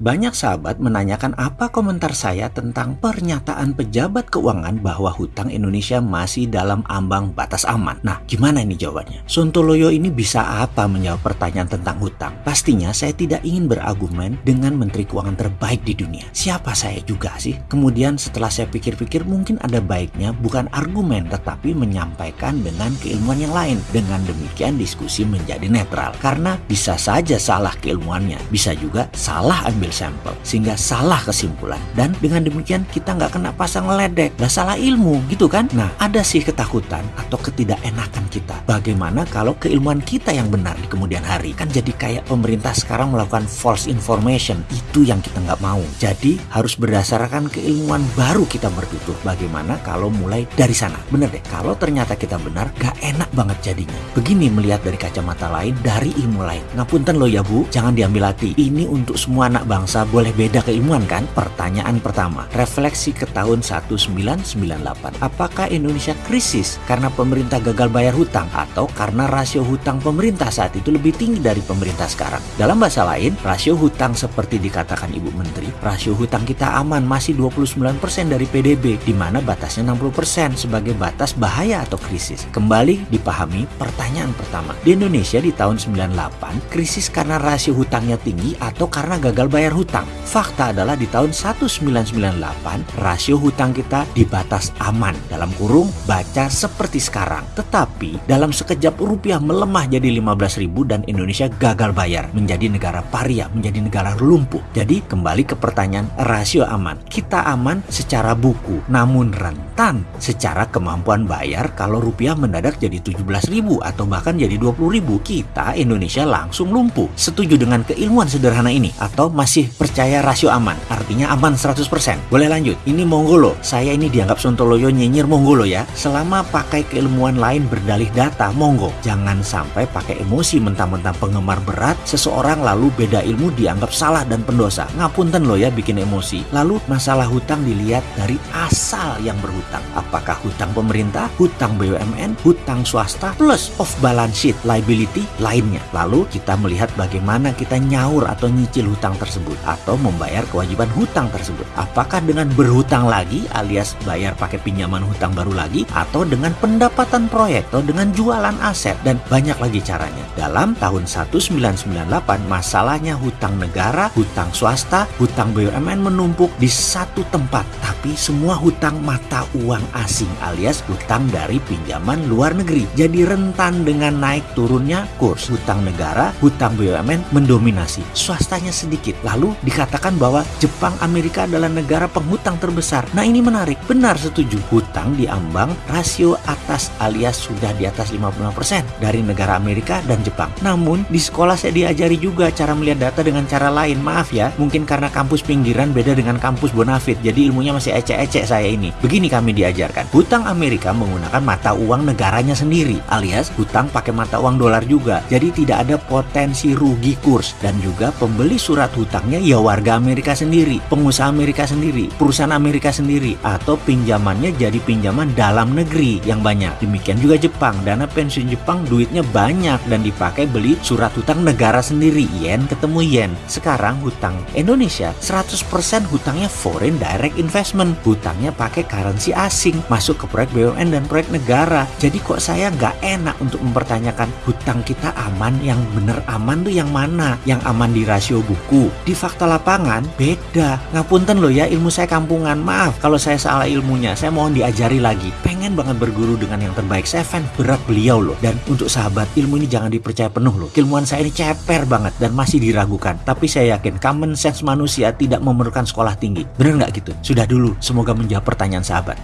Banyak sahabat menanyakan apa komentar saya tentang pernyataan pejabat keuangan bahwa hutang Indonesia masih dalam ambang batas aman. Nah, gimana ini jawabannya? Sontoloyo ini bisa apa menjawab pertanyaan tentang hutang? Pastinya saya tidak ingin berargumen dengan menteri keuangan terbaik di dunia. Siapa saya juga sih? Kemudian setelah saya pikir-pikir mungkin ada baiknya bukan argumen tetapi menyampaikan dengan keilmuan yang lain. Dengan demikian diskusi menjadi netral. Karena bisa saja salah keilmuannya, bisa juga salah ambil sampel sehingga salah kesimpulan. Dan dengan demikian kita nggak kena pasang ledek. Nggak salah ilmu gitu kan? Nah ada sih ketakutan atau ketidakenakan kita. Bagaimana kalau keilmuan kita yang benar di kemudian hari? Kan jadi kayak pemerintah sekarang melakukan false information. Itu yang kita nggak mau. Jadi harus berdasarkan keilmuan baru kita bertutur. Bagaimana kalau mulai dari sana? Bener deh kalau ternyata kita benar gak enak banget jadinya. Begini melihat dari kacamata lain dari ilmu lain. Ngapunten lo ya bu. Jangan diambil hati. Ini untuk semua anak bangsa boleh beda keilmuan kan? Pertanyaan pertama, refleksi ke tahun 1998. Apakah Indonesia krisis karena pemerintah gagal bayar hutang atau karena rasio hutang pemerintah saat itu lebih tinggi dari pemerintah sekarang? Dalam bahasa lain, rasio hutang seperti dikatakan Ibu Menteri, rasio hutang kita aman masih 29% dari PDB, di mana batasnya 60% sebagai batas bahaya atau krisis. Kembali dipahami pertanyaan pertama. Di Indonesia di tahun 98, krisis karena rasio hutangnya tinggi atau karena gagal bayar bayar hutang. Fakta adalah di tahun 1998 rasio hutang kita di batas aman dalam kurung baca seperti sekarang. Tetapi dalam sekejap rupiah melemah jadi 15.000 dan Indonesia gagal bayar menjadi negara paria, menjadi negara lumpuh. Jadi kembali ke pertanyaan rasio aman. Kita aman secara buku, namun rentan secara kemampuan bayar kalau rupiah mendadak jadi 17.000 atau bahkan jadi 20.000 kita Indonesia langsung lumpuh. Setuju dengan keilmuan sederhana ini atau masih masih percaya rasio aman, artinya aman 100%. Boleh lanjut, ini monggo loh, saya ini dianggap Sontoloyo nyinyir monggo loh ya. Selama pakai keilmuan lain berdalih data, monggo. Jangan sampai pakai emosi mentang-mentang penggemar berat, seseorang lalu beda ilmu dianggap salah dan pendosa. Ngapunten loh ya bikin emosi. Lalu masalah hutang dilihat dari asal yang berhutang. Apakah hutang pemerintah, hutang BUMN, hutang swasta, plus off balance sheet liability lainnya. Lalu kita melihat bagaimana kita nyaur atau nyicil hutang tersebut tersebut atau membayar kewajiban hutang tersebut. Apakah dengan berhutang lagi alias bayar pakai pinjaman hutang baru lagi atau dengan pendapatan proyek atau dengan jualan aset dan banyak lagi caranya. Dalam tahun 1998 masalahnya hutang negara, hutang swasta, hutang BUMN menumpuk di satu tempat tapi semua hutang mata uang asing alias hutang dari pinjaman luar negeri. Jadi rentan dengan naik turunnya kurs hutang negara, hutang BUMN mendominasi. Swastanya sedikit. Lalu lalu dikatakan bahwa Jepang Amerika adalah negara penghutang terbesar. Nah ini menarik, benar setuju. Hutang diambang rasio atas alias sudah di atas 55% dari negara Amerika dan Jepang. Namun di sekolah saya diajari juga cara melihat data dengan cara lain. Maaf ya, mungkin karena kampus pinggiran beda dengan kampus Bonafit. Jadi ilmunya masih ecek-ecek saya ini. Begini kami diajarkan. Hutang Amerika menggunakan mata uang negaranya sendiri alias hutang pakai mata uang dolar juga. Jadi tidak ada potensi rugi kurs dan juga pembeli surat hutang ya warga Amerika sendiri, pengusaha Amerika sendiri, perusahaan Amerika sendiri, atau pinjamannya jadi pinjaman dalam negeri yang banyak. Demikian juga Jepang, dana pensiun Jepang duitnya banyak dan dipakai beli surat hutang negara sendiri, yen ketemu yen. Sekarang hutang Indonesia 100% hutangnya foreign direct investment, hutangnya pakai currency asing, masuk ke proyek BUMN dan proyek negara. Jadi kok saya nggak enak untuk mempertanyakan hutang kita aman, yang bener aman tuh yang mana? Yang aman di rasio buku, di fakta lapangan beda. Ngapunten loh ya ilmu saya kampungan. Maaf kalau saya salah ilmunya. Saya mohon diajari lagi. Pengen banget berguru dengan yang terbaik. Saya fan berat beliau loh. Dan untuk sahabat ilmu ini jangan dipercaya penuh loh. Ilmuwan saya ini ceper banget dan masih diragukan. Tapi saya yakin common sense manusia tidak memerlukan sekolah tinggi. Bener nggak gitu? Sudah dulu. Semoga menjawab pertanyaan sahabat.